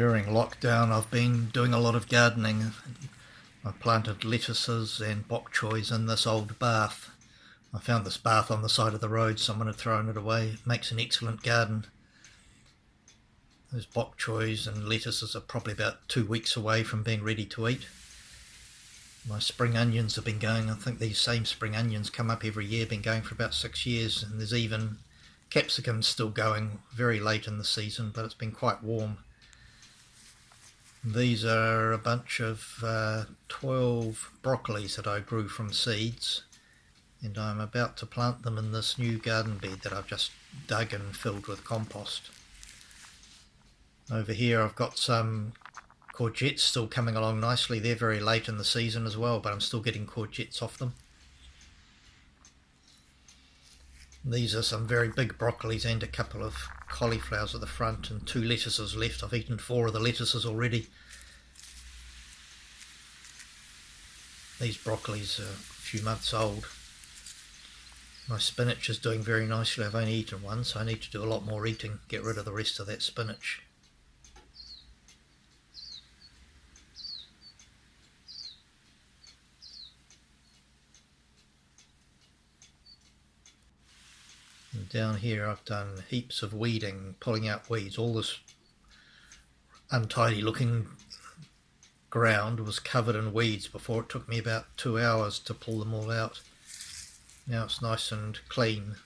During lockdown, I've been doing a lot of gardening. I planted lettuces and bok choys in this old bath. I found this bath on the side of the road. Someone had thrown it away. It makes an excellent garden. Those bok choys and lettuces are probably about two weeks away from being ready to eat. My spring onions have been going, I think these same spring onions come up every year, been going for about six years, and there's even capsicum still going very late in the season, but it's been quite warm. These are a bunch of uh, 12 broccolis that I grew from seeds and I'm about to plant them in this new garden bed that I've just dug and filled with compost. Over here I've got some courgettes still coming along nicely. They're very late in the season as well, but I'm still getting courgettes off them. These are some very big broccolis and a couple of cauliflowers at the front and two lettuces left. I've eaten four of the lettuces already. These broccolis are a few months old. My spinach is doing very nicely. I've only eaten one, so I need to do a lot more eating, get rid of the rest of that spinach. Down here I've done heaps of weeding, pulling out weeds. All this untidy looking ground was covered in weeds before it took me about two hours to pull them all out. Now it's nice and clean.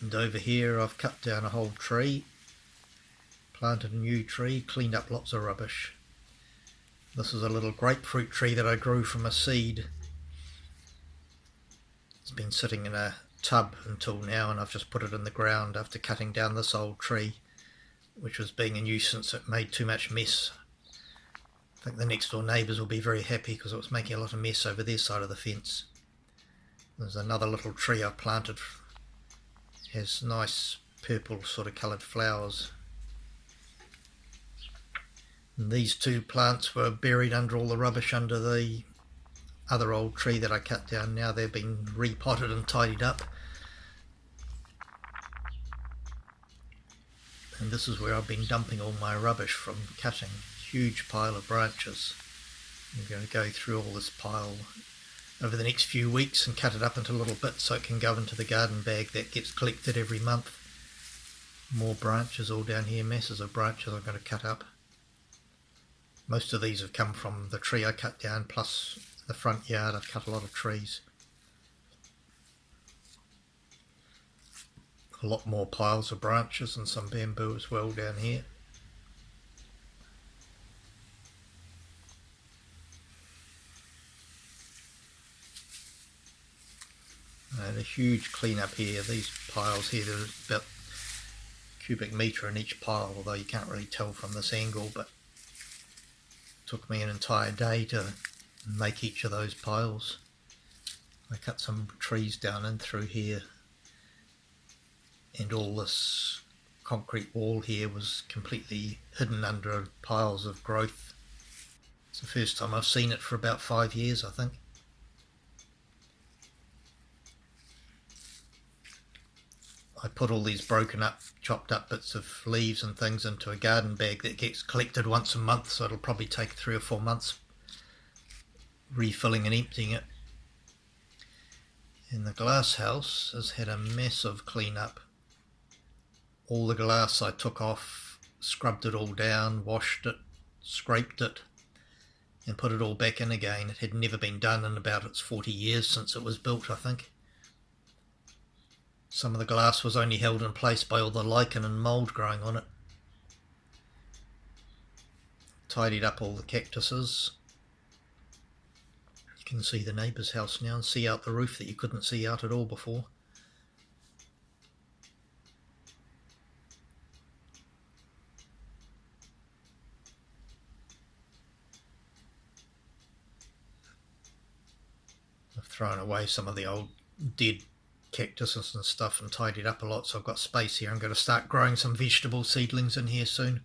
And over here I've cut down a whole tree, planted a new tree, cleaned up lots of rubbish. This is a little grapefruit tree that I grew from a seed it's been sitting in a tub until now and I've just put it in the ground after cutting down this old tree which was being a nuisance. It made too much mess. I think the next door neighbours will be very happy because it was making a lot of mess over their side of the fence. There's another little tree I planted. It has nice purple sort of coloured flowers. And these two plants were buried under all the rubbish under the other old tree that I cut down. Now they've been repotted and tidied up. And this is where I've been dumping all my rubbish from cutting. Huge pile of branches. I'm going to go through all this pile over the next few weeks and cut it up into little bits so it can go into the garden bag that gets collected every month. More branches all down here. Masses of branches I'm going to cut up. Most of these have come from the tree I cut down plus the front yard I've cut a lot of trees. A lot more piles of branches and some bamboo as well down here. And a huge clean up here. These piles here, there's about cubic metre in each pile, although you can't really tell from this angle, but took me an entire day to make each of those piles. I cut some trees down in through here and all this concrete wall here was completely hidden under piles of growth. It's the first time I've seen it for about five years I think. I put all these broken up, chopped up bits of leaves and things into a garden bag that gets collected once a month so it'll probably take three or four months refilling and emptying it. And the glass house has had a massive clean-up. All the glass I took off, scrubbed it all down, washed it, scraped it, and put it all back in again. It had never been done in about its 40 years since it was built, I think. Some of the glass was only held in place by all the lichen and mould growing on it. Tidied up all the cactuses, you can see the neighbour's house now and see out the roof that you couldn't see out at all before. I've thrown away some of the old dead cactuses and stuff and tidied up a lot so I've got space here. I'm going to start growing some vegetable seedlings in here soon.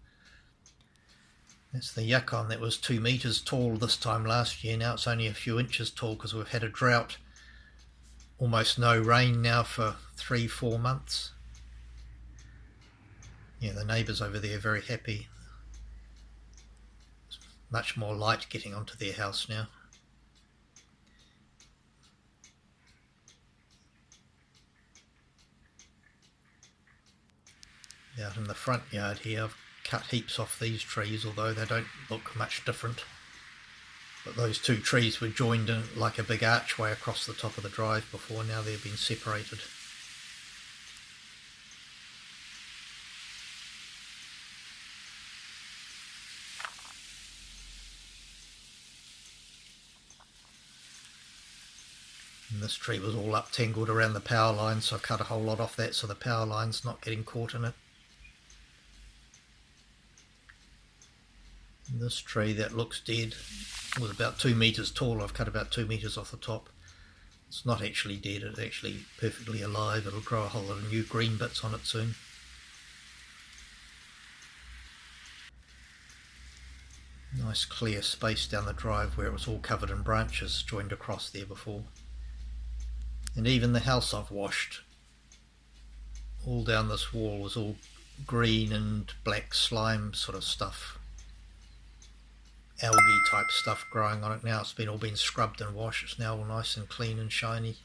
It's the yacon that was two metres tall this time last year. Now it's only a few inches tall because we've had a drought. Almost no rain now for three, four months. Yeah, the neighbours over there are very happy. Much more light getting onto their house now. Out in the front yard here, I've cut heaps off these trees, although they don't look much different. But those two trees were joined in like a big archway across the top of the drive before, now they've been separated. And this tree was all up tangled around the power line, so I cut a whole lot off that so the power line's not getting caught in it. This tree that looks dead was about two meters tall. I've cut about two meters off the top. It's not actually dead, it's actually perfectly alive. It'll grow a whole lot of new green bits on it soon. Nice clear space down the drive where it was all covered in branches joined across there before. And even the house I've washed, all down this wall was all green and black slime sort of stuff. Algae type stuff growing on it now. It's been all been scrubbed and washed. It's now all nice and clean and shiny.